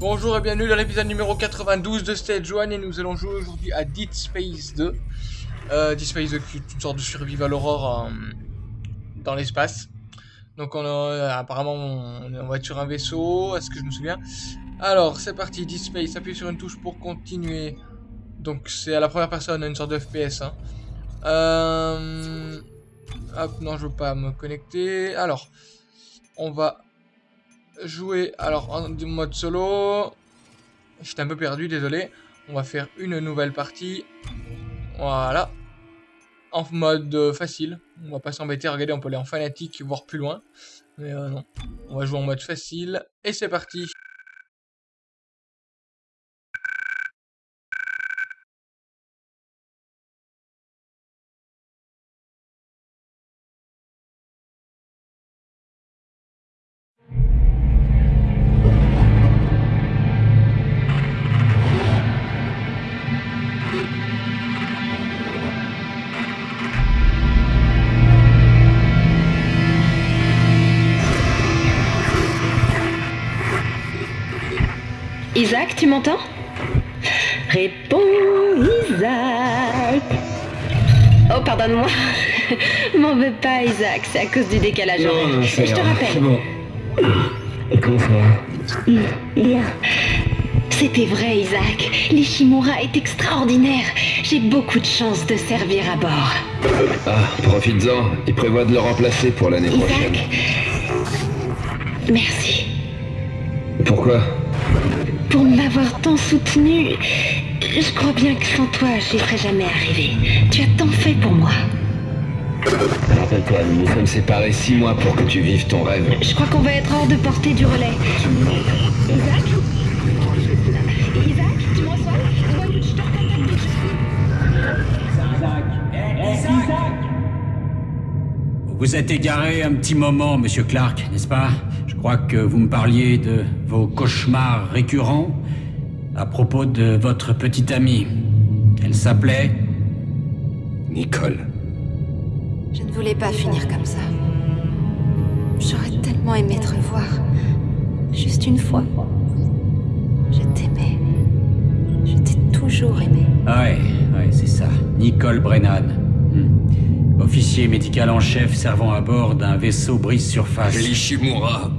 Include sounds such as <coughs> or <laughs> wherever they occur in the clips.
Bonjour et bienvenue dans l'épisode numéro 92 de Stage 1 et nous allons jouer aujourd'hui à Dead Space 2. Euh, Dead Space 2 qui est une sorte de survival horror euh, dans l'espace. Donc on a, apparemment on, va être sur un vaisseau, est-ce que je me souviens? Alors c'est parti, Dead Space, appuie sur une touche pour continuer. Donc c'est à la première personne, une sorte de FPS. Hein. Euh, hop, non je veux pas me connecter. Alors, on va jouer alors en mode solo. J'étais un peu perdu, désolé. On va faire une nouvelle partie. Voilà. En mode facile. On va pas s'embêter. Regardez, on peut aller en fanatique, voire plus loin. Mais euh, non. On va jouer en mode facile. Et c'est parti. Isaac, tu m'entends? Réponds, Isaac. Oh, pardonne-moi. <laughs> M'en veux pas, Isaac, c'est à cause du décalage Non, non, Je te rappelle. Bon. Et comment ça va? Bien. C'était vrai, Isaac. L'Ishimura est extraordinaire. J'ai beaucoup de chance de servir à bord. Ah, profites-en. Il prévoit de le remplacer pour l'année prochaine. Isaac Merci Pourquoi? Pour m'avoir tant soutenu. Je crois bien que sans toi, j'y serais jamais arrivé. Tu as tant fait pour moi. Rappelle-toi, nous nous sommes séparés six mois pour que tu vives ton rêve. Je crois qu'on va être hors de portée du relais. Isaac Isaac, tu je te recontacte déjà. Vous vous êtes égaré un petit moment, monsieur Clark, n'est-ce pas? Crois que vous me parliez de vos cauchemars récurrents à propos de votre petite amie. Elle s'appelait Nicole. Je ne voulais pas finir comme ça. J'aurais tellement aimé te revoir. Juste une fois. Je t'aimais. Je t'ai toujours aimé. Ah Ouais, ouais, c'est ça. Nicole Brennan. Hmm. Officier médical en chef servant à bord d'un vaisseau brise-surface. L'Ishimura.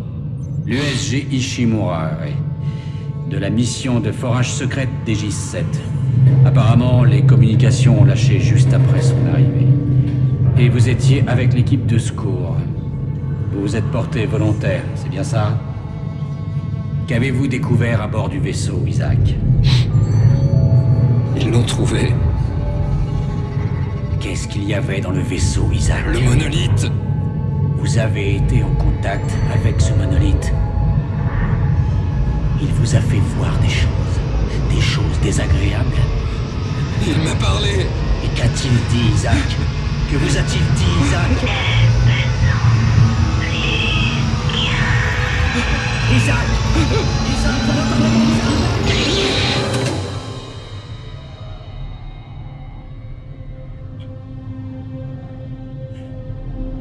L'USG Ishimura. De la mission de forage secrète d'Aegis-7. Apparemment, les communications ont lâché juste après son arrivée. Et vous étiez avec l'équipe de secours. Vous vous êtes porté volontaire, c'est bien ça? Qu'avez-vous découvert à bord du vaisseau, Isaac? Ils l'ont trouvé. Qu'est-ce qu'il y avait dans le vaisseau, Isaac? Le monolithe. Vous avez été en contact avec ce monolithe. Il vous a fait voir des choses, des choses désagréables. Il m'a parlé. Et qu'a-t-il dit, Isaac? Que vous a-t-il dit, Isaac? Isaac Isaac, comment Isaac?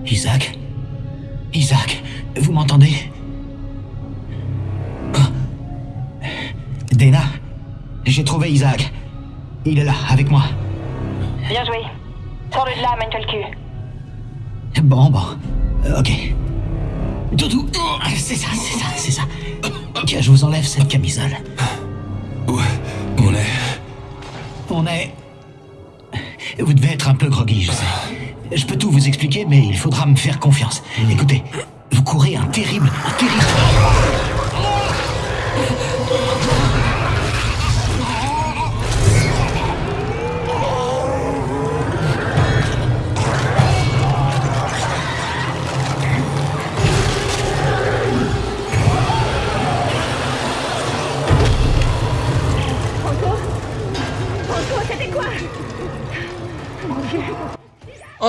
Isaac, vous m'entendez? Oh. Dana J'ai trouvé Isaac. Il est là, avec moi. Bien joué. Sors-le de là, Mankelku. Bon, bon. Euh, ok. Doudou, c'est ça, c'est ça, c'est ça. Tiens, je vous enlève cette camisole. Où on est? On est... Vous devez être un peu groggy, je sais. Je peux tout vous expliquer, mais il faudra me faire confiance. Écoutez, vous courez un terrible, un terrible...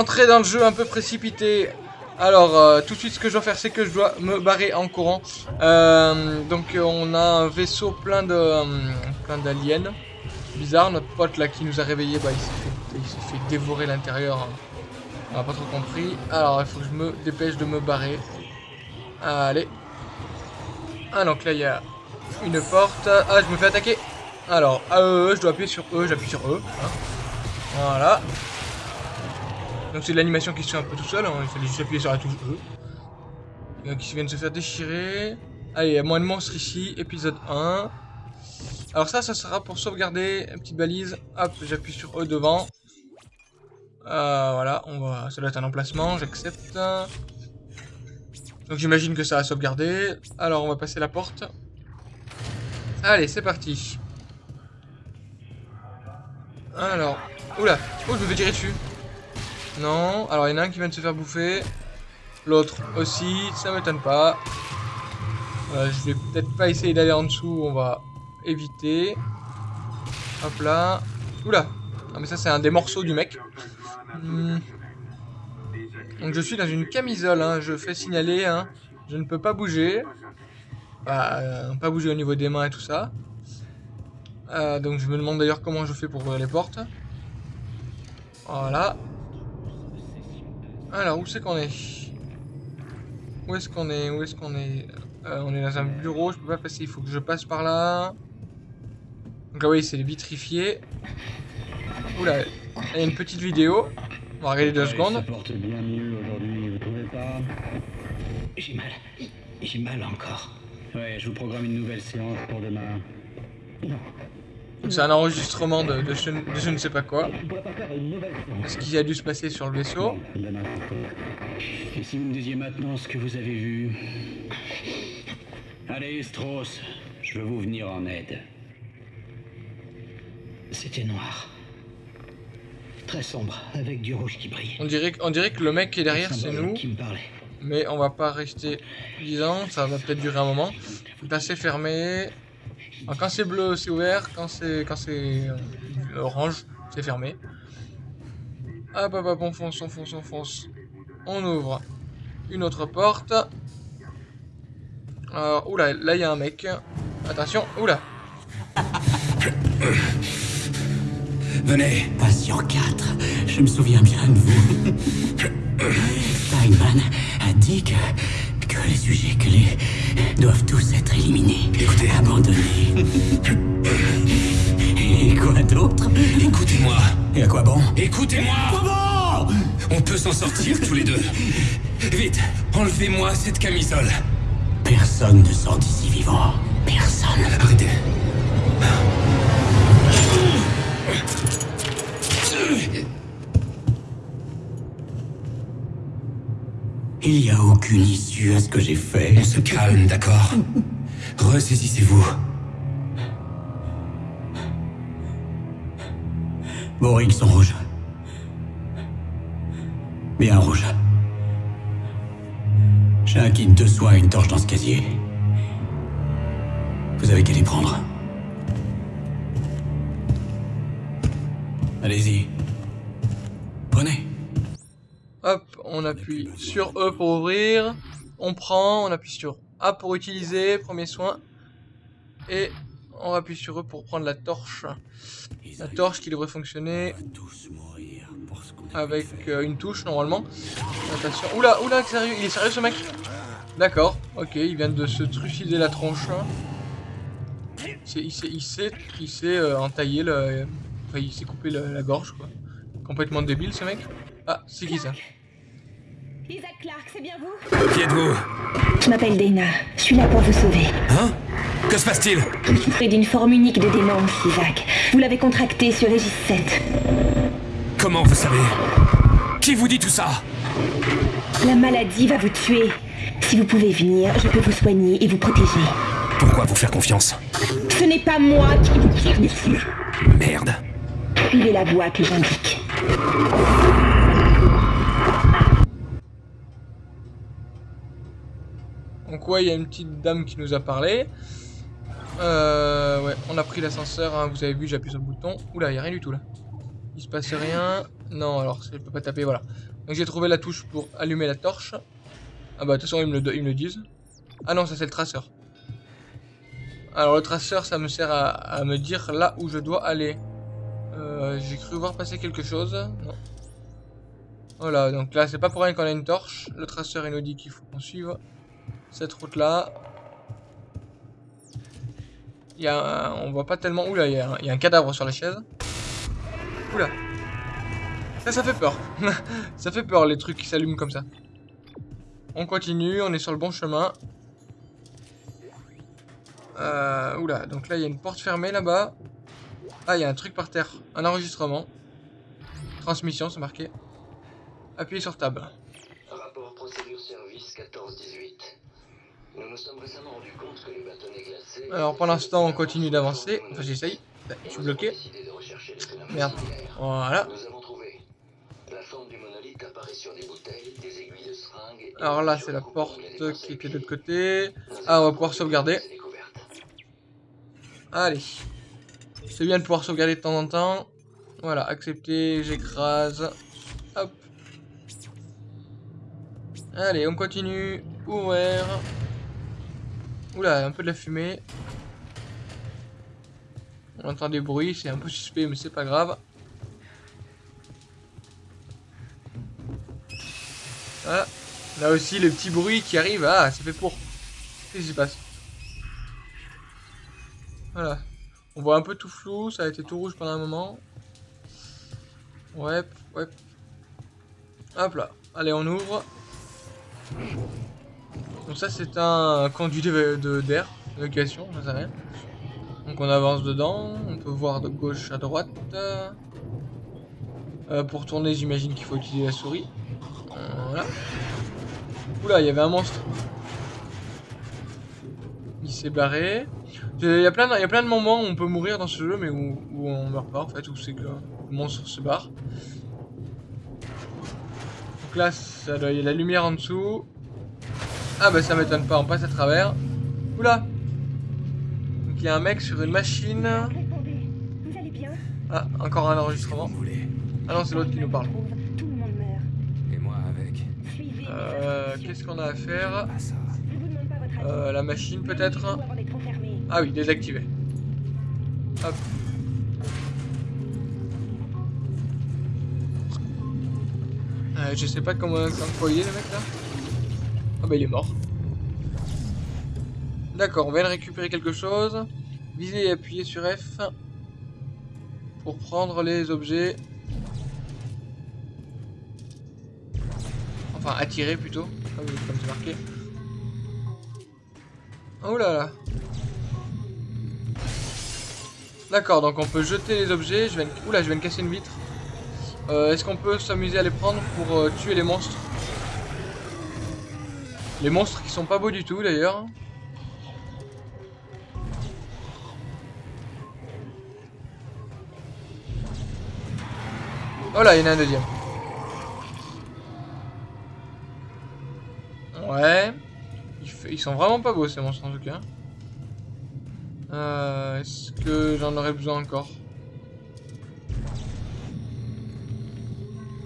Entrée dans le jeu un peu précipité. Alors, euh, tout de suite, ce que je dois faire, c'est que je dois me barrer en courant. Euh, donc, on a un vaisseau plein de euh, plein d'aliens. Bizarre, notre pote là qui nous a réveillé, bah, il s'est fait, fait dévorer l'intérieur. On n'a pas trop compris. Alors, il faut que je me dépêche de me barrer. Allez. Ah, donc là, il y a Une porte. Ah, je me fais attaquer. Alors, je dois appuyer sur E, j'appuie sur E. hein. Voilà. Donc c'est l'animation qui se fait un peu tout seul, hein. il fallait juste appuyer sur la touche E. Donc ils viennent de se faire déchirer. Allez, il y a moins de monstres ici, épisode 1. Alors ça, ça sera pour sauvegarder, une petite balise. Hop, j'appuie sur E devant. Euh, voilà, on va... ça doit être un emplacement, j'accepte. Donc j'imagine que ça a sauvegardé. Alors on va passer la porte. Allez, c'est parti. Alors, oula, oh je me fais tirer dessus. Non, alors il y en a un qui vient de se faire bouffer. L'autre aussi, ça m'étonne pas. Euh, je vais peut-être pas essayer d'aller en dessous, on va éviter. Hop là. Oula, ah mais ça c'est un des morceaux du mec. Hmm. Donc je suis dans une camisole, hein. je fais signaler, hein. je ne peux pas bouger. Bah, euh, pas bouger au niveau des mains et tout ça. Euh, donc je me demande d'ailleurs comment je fais pour ouvrir les portes. Voilà. Alors, où c'est qu'on est, Où est-ce qu'on est? Où est-ce qu'on est, euh, On est dans un bureau, je peux pas passer, il faut que je passe par là. Donc là, oui, c'est vitrifié. Oula, il y a une petite vidéo. On va regarder deux secondes. Ça porte bien mieux aujourd'hui, vous trouvez pas? J'ai mal. J'ai mal encore. Ouais, je vous programme une nouvelle séance pour demain. Donc c'est un enregistrement de, de, je, de je ne sais pas quoi. Ce qui a dû se passer sur le vaisseau. Et si vous me disiez maintenant ce que vous avez vu Allez, Strauss, je veux vous venir en aide. C'était noir. Très sombre, avec du rouge qui brille. On dirait, on dirait que le mec qui est derrière, c'est nous. qui me parlait. Mais on va pas rester 10 ans, ça va peut-être durer un moment. C'est fermé. Alors, quand c'est bleu, c'est ouvert. Quand c'est quand c'est euh, orange, c'est fermé. Hop hop hop, on fonce, on fonce, on fonce. On ouvre une autre porte. Alors, oula, là il y a un mec. Attention, oula. <coughs> Venez. Patient 4, je me souviens bien de vous. <coughs> Steinman a dit que les sujets clés doivent tous être éliminés. Écoutez. Abandonnés. Et quoi d'autre? Écoutez-moi, Et à quoi bon? Écoutez-moi Comment On peut s'en sortir tous les deux. Vite, enlevez-moi cette camisole. Personne ne sort d'ici vivant. Personne. Arrêtez. Il n'y a aucune issue à ce que j'ai fait. On se calme, d'accord <laughs> Ressaisissez-vous. Vos rings sont rouges. Bien rouge. J'ai un kit de soins et une torche dans ce casier. Vous avez qu'à les prendre. Allez-y. Prenez. Hop, on appuie sur E pour ouvrir. On prend, on appuie sur A pour utiliser, premier soin. Et on appuie sur E pour prendre la torche. La torche qui devrait fonctionner avec euh, une touche normalement. Attention. Oula, oula, sérieux, il est sérieux ce mec? D'accord, ok, il vient de se trucider la tronche. Il s'est, il s'est, il s'est, euh, entaillé le... Enfin, il s'est coupé la, la gorge quoi. Complètement débile ce mec. Ah, c'est qui ça? Isaac Clarke, c'est bien vous Qui êtes-vous Je m'appelle Dana. Je suis là pour vous sauver. Hein Que se passe-t-il Vous souffrez d'une forme unique de démence, Isaac. Vous l'avez contractée sur Régis 7. Comment vous savez Qui vous dit tout ça La maladie va vous tuer. Si vous pouvez venir, je peux vous soigner et vous protéger. Pourquoi vous faire confiance Ce n'est pas moi qui vous tire dessus. Merde. Suivez la voie que j'indique. Il y a une petite dame qui nous a parlé. Euh, ouais, on a pris l'ascenseur, hein, vous avez vu, j'appuie sur le bouton. Oula, il n'y a rien du tout là. Il se passe rien. Non, alors, je peux pas taper, voilà. Donc j'ai trouvé la touche pour allumer la torche. Ah bah de toute façon, ils me le, disent. Ah non, ça c'est le traceur. Alors le traceur, ça me sert à, à me dire là où je dois aller. Euh, j'ai cru voir passer quelque chose. Non. Voilà, donc là, c'est pas pour rien qu'on a une torche. Le traceur, il nous dit qu'il faut qu'on suive cette route là. Il y a on voit pas tellement. Oula, il y, a un- il y a un cadavre sur la chaise. Oula. Ça, ça fait peur. <laughs> ça fait peur les trucs qui s'allument comme ça. On continue, on est sur le bon chemin. Euh, oula, donc là il y a une porte fermée là-bas. Ah, il y a un truc par terre. Un enregistrement. Transmission, c'est marqué. Appuyez sur table. Rapport procédure service 14-18. Nous nous sommes récemment rendus compte que les bâtonnets glacés... Alors pour l'instant on continue d'avancer. Enfin j'essaye. Je suis bloqué. Merde. Voilà. Nous avons trouvé. La forme du monolithe apparaît sur des bouteilles, des aiguilles de seringue... et Alors là c'est la porte qui était de l'autre côté. Ah on va pouvoir sauvegarder. Allez. C'est bien de pouvoir sauvegarder de temps en temps. Voilà, accepter, j'écrase. Hop. Allez, on continue. Ouvert. Oula, un peu de la fumée. On entend des bruits, c'est un peu suspect, mais c'est pas grave. Voilà. Là aussi, le petit bruit qui arrive. Ah, c'est fait pour. Qu'est-ce qui se passe? Voilà. On voit un peu tout flou, ça a été tout rouge pendant un moment. Ouais, ouais. Hop là. Allez, on ouvre. Donc ça, c'est un conduit de- de- d'air, d'évacuation, je sais rien. Donc on avance dedans, on peut voir de gauche à droite. Euh, pour tourner, j'imagine qu'il faut utiliser la souris. Voilà. Oula, il y avait un monstre. Il s'est barré. Il y, a plein de, moments où on peut mourir dans ce jeu, mais où, où on meurt pas en fait, où c'est que le monstre se barre. Donc là, il y a la lumière en dessous. Ah bah ça m'étonne pas, on passe à travers. Oula Donc il y a un mec sur une machine. Répondez, vous allez bien Ah, encore un enregistrement. Ah non, c'est l'autre qui nous parle. Tout le monde meurt. Et moi avec. Euh. Qu'est-ce qu'on a à faire? Ah euh, La machine peut-être? Ah oui, désactivé. Hop. Euh, je sais pas comment, comment est le mec là. Ah bah il est mort. D'accord, on vient de récupérer quelque chose. Visez et appuyez sur F pour prendre les objets. Enfin, attirer plutôt, comme c'est marqué. Oh là là. D'accord, donc on peut jeter les objets. Je. Oula, je viens de casser une vitre. Euh, Est-ce qu'on peut s'amuser à les prendre pour euh, tuer les monstres? Les monstres qui sont pas beaux du tout d'ailleurs. Oh là, il y en a un deuxième. Ouais. Ils, sont vraiment pas beaux ces monstres en tout cas. Euh, Est-ce que j'en aurais besoin encore?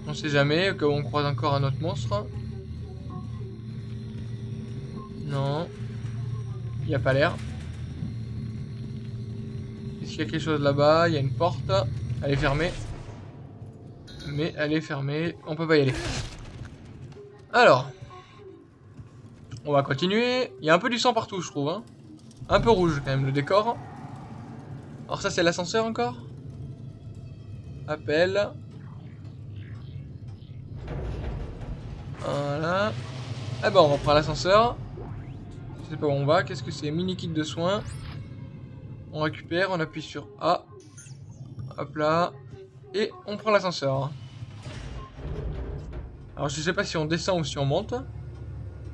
On sait jamais, au croise encore un autre monstre. Il n'y a pas l'air. Est-ce qu'il y a quelque chose là-bas? Il y a une porte. Elle est fermée. Mais elle est fermée. On peut pas y aller. Alors. On va continuer. Il y a un peu du sang partout, je trouve. hein. Un peu rouge quand même le décor. Alors ça c'est l'ascenseur encore Appel. Voilà. Ah bah on reprend l'ascenseur. Je sais pas où on va. Qu'est-ce que c'est Mini kit de soins. On récupère, on appuie sur A. Hop là. Et on prend l'ascenseur. Alors je sais pas si on descend ou si on monte.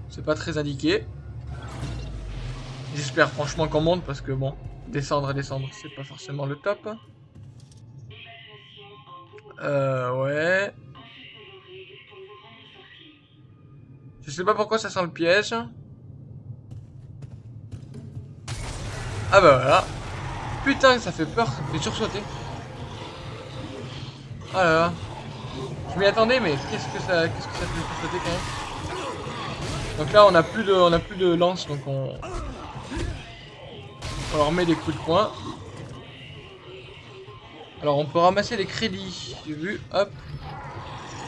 C'est pas très indiqué. J'espère franchement qu'on monte parce que bon, descendre et descendre, c'est pas forcément le top. Euh, ouais. Je sais pas pourquoi ça sent le piège. Ah bah voilà. Putain, ça fait peur, me fait sursauter. Ah là. Je m'y attendais, mais qu'est-ce que ça, qu'est-ce que ça fait sursauter quand même. Donc là, on a plus de, on a plus de lance, donc on, on leur met des coups de poing. Alors on peut ramasser les crédits, j'ai vu, hop.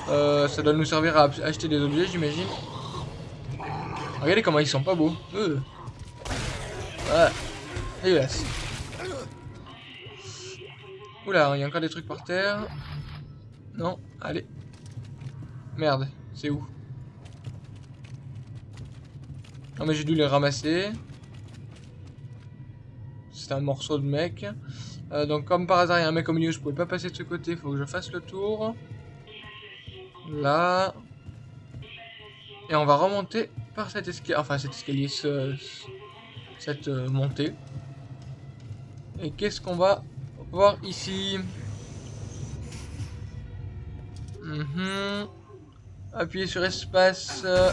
Euh, ça doit nous servir à acheter des objets, j'imagine. Regardez comment ils sont pas beaux. Euh. Voilà. Dégueulasse. Oula, il y a encore des trucs par terre. Non, allez. Merde, c'est où? Non mais j'ai dû les ramasser. C'est un morceau de mec. Euh, donc comme par hasard il y a un mec au milieu, je pouvais pas passer de ce côté, faut que je fasse le tour. Là. Et on va remonter par cet escalier, enfin cet escalier, ce, cette euh, montée. Et qu'est-ce qu'on va voir ici Mhm. Appuyez sur espace euh,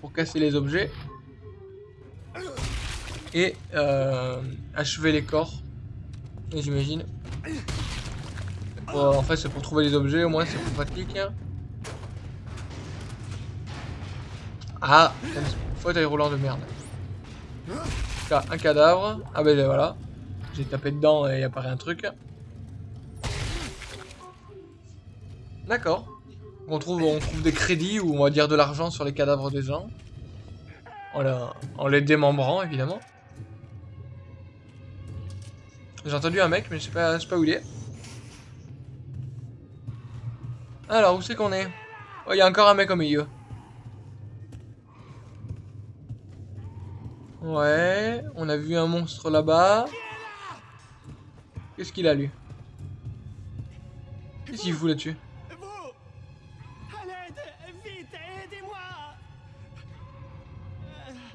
pour casser les objets. Et euh, achever les corps. J'imagine. en fait, c'est pour trouver les objets, au moins c'est plus pratique. Ah, fauteuil roulant de merde. Un cadavre. Ah ben voilà. J'ai tapé dedans et il apparaît un truc. D'accord. On trouve, on trouve des crédits ou on va dire de l'argent sur les cadavres des gens. En, les démembrant évidemment. J'ai entendu un mec mais je sais pas, je sais pas où il est. Alors où c'est qu'on est, Oh il y a encore un mec au milieu. Ouais, on a vu un monstre là-bas. Qu'est-ce qu'il a lui Qu'est-ce qu'il fout là-dessus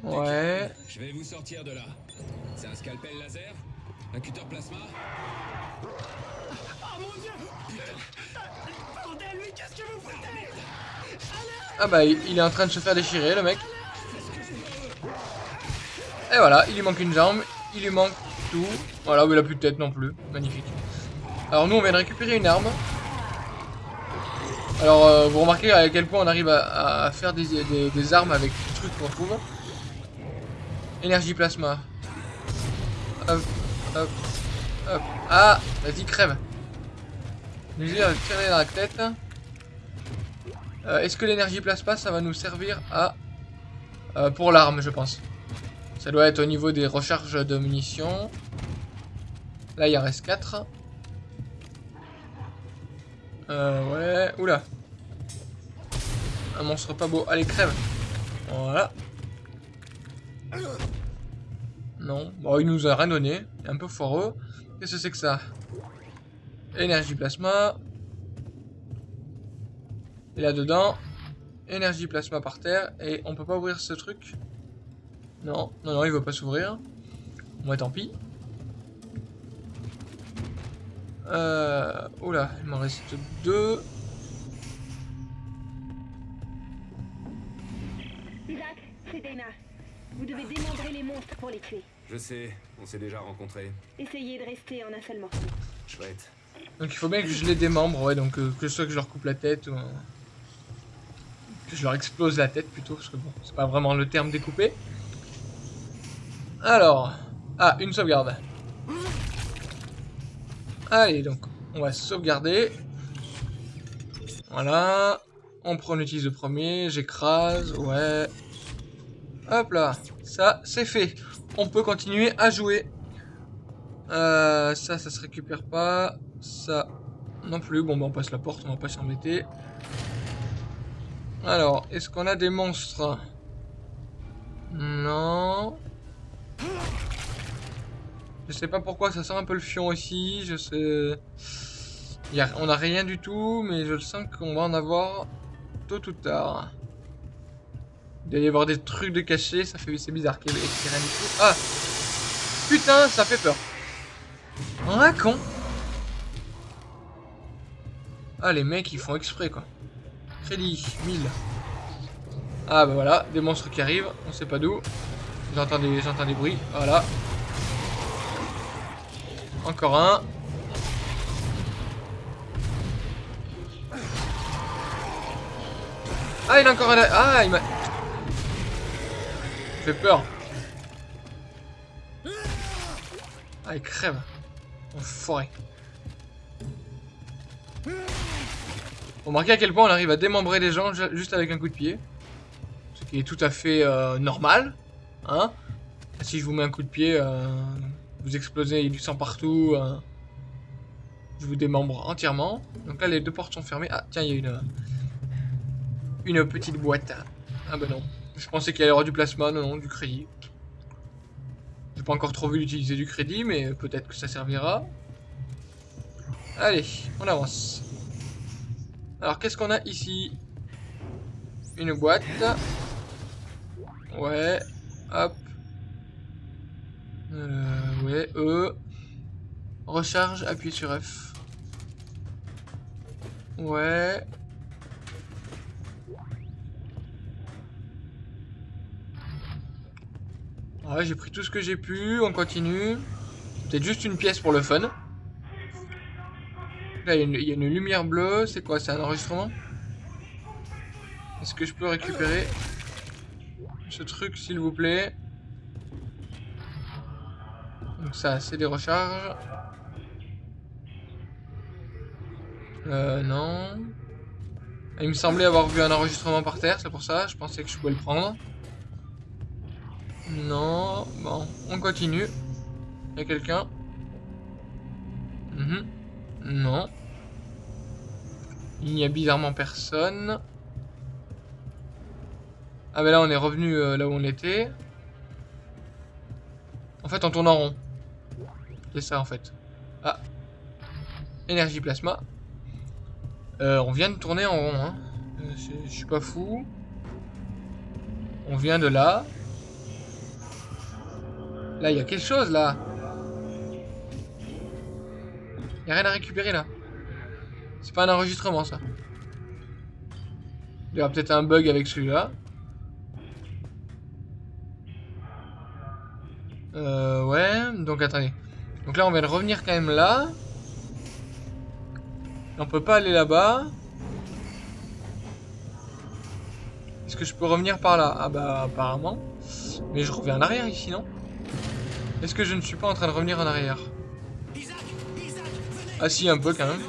Ouais. Je vais vous sortir de là. C'est un scalpel laser Un cutter plasma Oh mon dieu Bordel, lui, qu'est-ce que vous foutez Ah bah, il est en train de se faire déchirer, le mec. Et voilà, il lui manque une jambe, il lui manque Voilà, mais il a plus de tête non plus. Magnifique. Alors nous, on vient de récupérer une arme. Alors, euh, vous remarquez à quel point on arrive à, faire des, des armes avec les trucs qu'on trouve. Énergie plasma. Ah, vas-y, crève. Allons tirer dans la tête. Euh, est-ce que l'énergie plasma, ça va nous servir à... Euh, pour l'arme, je pense. Ça doit être au niveau des recharges de munitions. Là, il en reste 4. Euh, ouais. Oula. Un monstre pas beau. Allez, crève. Voilà. Non. Bon, il nous a rien donné. un peu foireux. Qu'est-ce que c'est que ça? Énergie plasma. Et là-dedans, énergie plasma par terre. Et on peut pas ouvrir ce truc? Non, non, non, il veut pas s'ouvrir. Moi, tant pis. Euh... Oula, il m'en reste deux. Isaac, c'est Dana. Vous devez démembrer les monstres pour les tuer. Je sais, on s'est déjà rencontrés. Essayez de rester en un seul morceau. Chouette. Donc il faut bien que je les démembre, ouais, donc euh, que ce soit que je leur coupe la tête ou... que je leur explose la tête plutôt, parce que bon, c'est pas vraiment le terme découpé. Alors... Ah, une sauvegarde. Allez, donc, on va sauvegarder. Voilà. On prend, on utilise le premier, j'écrase, ouais. Hop là, ça c'est fait. On peut continuer à jouer. Euh, ça, ça se récupère pas. Ça, non plus. Bon, bah, on passe la porte, on va pas s'embêter. Alors, est-ce qu'on a des monstres? Non. Je sais pas pourquoi, ça sent un peu le fion aussi. Je sais... on a rien du tout, mais je sens qu'on va en avoir tôt ou tard. Il doit y avoir des trucs de cachés, ça fait c'est bizarre qu'il y ait rien du tout. Ah Putain, ça fait peur. Un con Ah les mecs ils font exprès quoi. Crédit, 1000. Ah bah voilà, des monstres qui arrivent, on sait pas d'où. J'entends des, bruits, voilà. Encore un. Ah il a encore un... Ah il m'a fait peur. Ah, il crève. Enfoiré. Remarquez à quel point on arrive à démembrer les gens juste avec un coup de pied. Ce qui est tout à fait euh, normal. Hein Si je vous mets un coup de pied, euh, vous explosez du sang partout. Euh. Je vous démembre entièrement. Donc là, les deux portes sont fermées. Ah, tiens, il y a une... Une petite boîte. Ah bah non. Je pensais qu'il y aurait du plasma. Non, non, du crédit. J'ai pas encore trop vu l'utiliser du crédit, mais peut-être que ça servira. Allez, on avance. Alors, qu'est-ce qu'on a ici? Une boîte. Ouais. Hop. Euh, ouais, E. Recharge, appuie sur F. Ouais. Ouais, j'ai pris tout ce que j'ai pu, on continue. Peut-être juste une pièce pour le fun. Là, il y a une lumière bleue, c'est quoi C'est un enregistrement? Est-ce que je peux récupérer? Ce truc, s'il vous plaît Donc ça, c'est des recharges. Euh, non. Il me semblait avoir vu un enregistrement par terre, c'est pour ça, je pensais que je pouvais le prendre. Non, bon, on continue. Il y a quelqu'un? Mhm. Non. Il n'y a bizarrement personne. Ah ben là on est revenu euh, là où on était. En fait on tourne en rond. C'est ça en fait. Ah. Énergie plasma. Euh, on vient de tourner en rond. Hein. Euh, Je suis pas fou. On vient de là. Là il y a quelque chose là. Il a rien à récupérer là. C'est pas un enregistrement ça. Il y aura peut-être un bug avec celui-là. Euh, ouais, donc attendez. Donc là, on vient de revenir quand même là. On peut pas aller là-bas. Est-ce que je peux revenir par là? Ah bah, apparemment. Mais je reviens en arrière ici, non? Est-ce que je ne suis pas en train de revenir en arrière? Ah si, un peu quand même.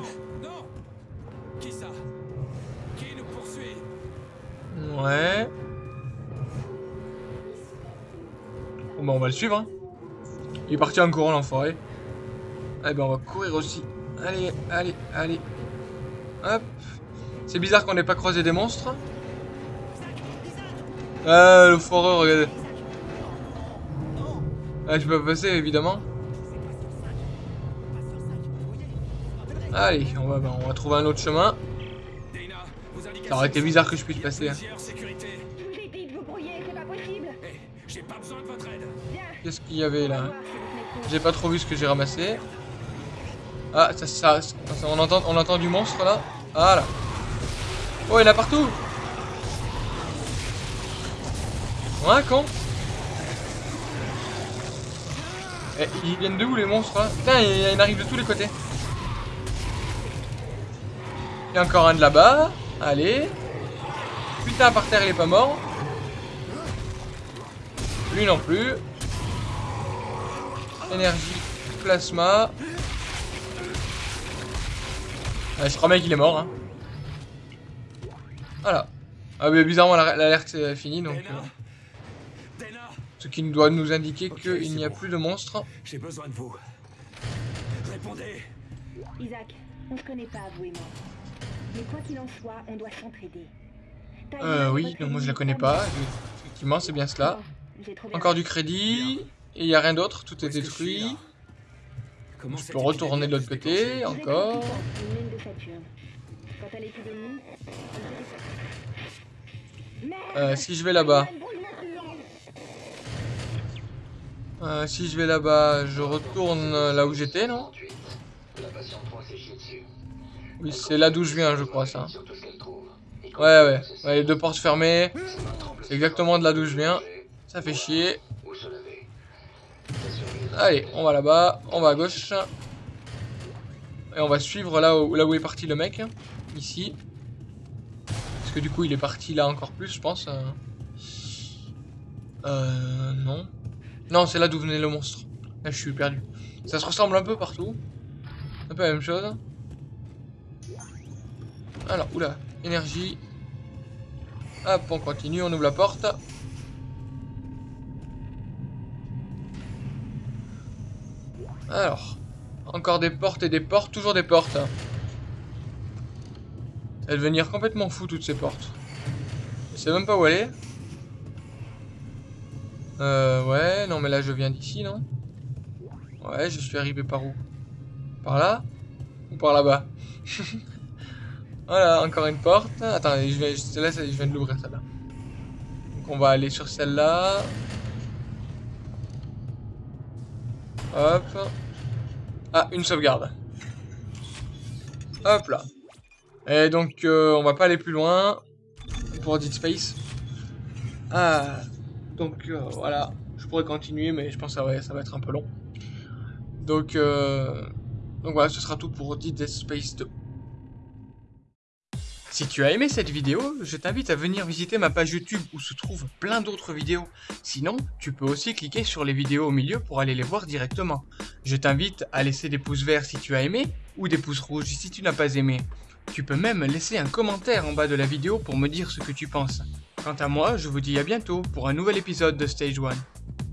Ouais. Bon bah on va le suivre. hein. Il est parti en courant l'enfoiré. Eh ben on va courir aussi. Allez, allez, allez. Hop. C'est bizarre qu'on n'ait pas croisé des monstres. Ah le foreur, regardez. Ah je peux pas passer évidemment. Allez, on va, bah, on va trouver un autre chemin. Ça aurait été bizarre que je puisse passer. hein. Pas besoin de votre aide. Qu'est-ce qu'il y avait là. J'ai pas trop vu ce que j'ai ramassé. Ah, ça, ça, ça- on entend, on entend du monstre là. Voilà. Oh, il y en a partout. Ouais, con. Eh, ils viennent de où les monstres là? Putain, il il en arrive de tous les côtés. Il y a encore un de là-bas. Allez. Putain, par terre, il est pas mort. Lui non plus. Énergie, plasma. Ah, je crois bien qu'il est mort. Hein. Voilà. Ah mais bizarrement la- l'alerte c'est fini donc Dana euh, Dana ce qui doit nous indiquer qu'il n'y a bon. plus de monstres. J'ai besoin de vous. Répondez Isaac, on se connaît pas, vous et moi. Mais quoi qu'il en soit, on doit s'entraider. Euh oui, non moi je la connais pas pas. Effectivement c'est bien cela. Encore du crédit. Et il n'y a rien d'autre, tout est détruit. Comment Je peux retourner de l'autre côté, encore. Euh, si je vais là-bas. Euh, si je vais là-bas, je retourne là où j'étais, non 38. La patiente 3 s'est chiée dessus. Oui, c'est là d'où je viens, je crois, ça. Ouais, ouais. ouais les deux portes fermées. C'est exactement de là d'où je viens. Ça fait chier. Allez, on va là-bas, on va à gauche. Et on va suivre là où, est parti le mec. Ici. Parce que du coup, il est parti là encore plus, je pense. Euh non. Non, c'est là d'où venait le monstre. Là, je suis perdu. Ça se ressemble un peu partout. Un peu la même chose. Alors, oula, énergie. Hop, on continue, on ouvre la porte. Alors. Encore des portes et des portes, toujours des portes. Va devenir complètement fou toutes ces portes. Je sais même pas où aller. Euh, ouais, non mais là je viens d'ici, non? Ouais, je suis arrivé par où? Par là? Ou par là-bas? <laughs> Voilà, encore une porte. Attends, je viens, celle-là, je viens de l'ouvrir, celle-là. Donc on va aller sur celle-là. Hop. Ah, une sauvegarde. Hop là. Et donc, euh, on va pas aller plus loin pour Dead Space. Ah, donc euh, voilà. Je pourrais continuer, mais je pense que ça va, être un peu long. Donc, euh, donc voilà, ce sera tout pour Dead Space 2. Si tu as aimé cette vidéo, je t'invite à venir visiter ma page YouTube où se trouvent plein d'autres vidéos. Sinon, tu peux aussi cliquer sur les vidéos au milieu pour aller les voir directement. Je t'invite à laisser des pouces verts si tu as aimé ou des pouces rouges si tu n'as pas aimé. Tu peux même laisser un commentaire en bas de la vidéo pour me dire ce que tu penses. Quant à moi, je vous dis à bientôt pour un nouvel épisode de Stage 1.